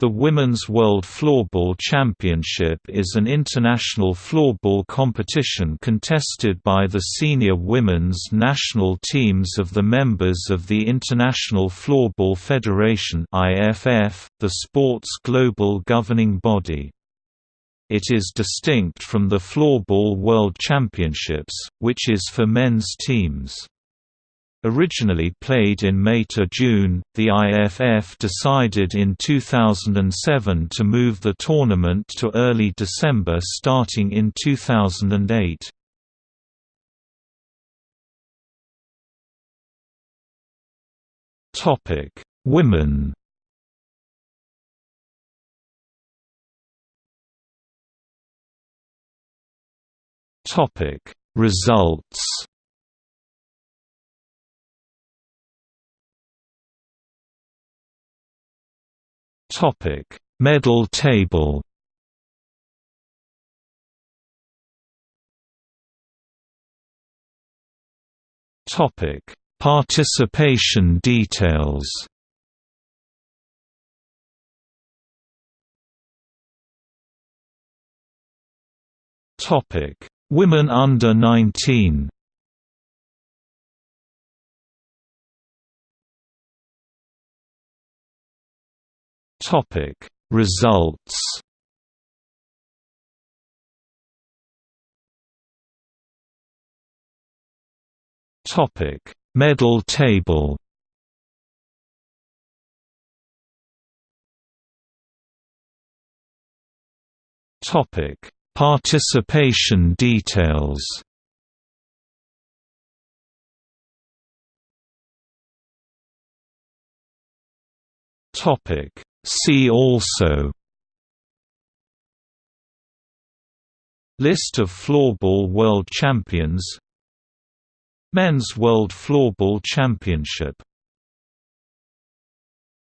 The Women's World Floorball Championship is an international floorball competition contested by the senior women's national teams of the members of the International Floorball Federation (IFF), the sport's global governing body. It is distinct from the Floorball World Championships, which is for men's teams. Originally played in May to June, the IFF decided in 2007 to move the tournament to early December starting in 2008. Topic: Women. Topic: Results. Topic: Medal table. Topic: Participation details. Topic: Women under 19. Topic Results. Topic Medal table. Topic Participation details. Topic See also. List of floorball world champions. Men's World Floorball Championship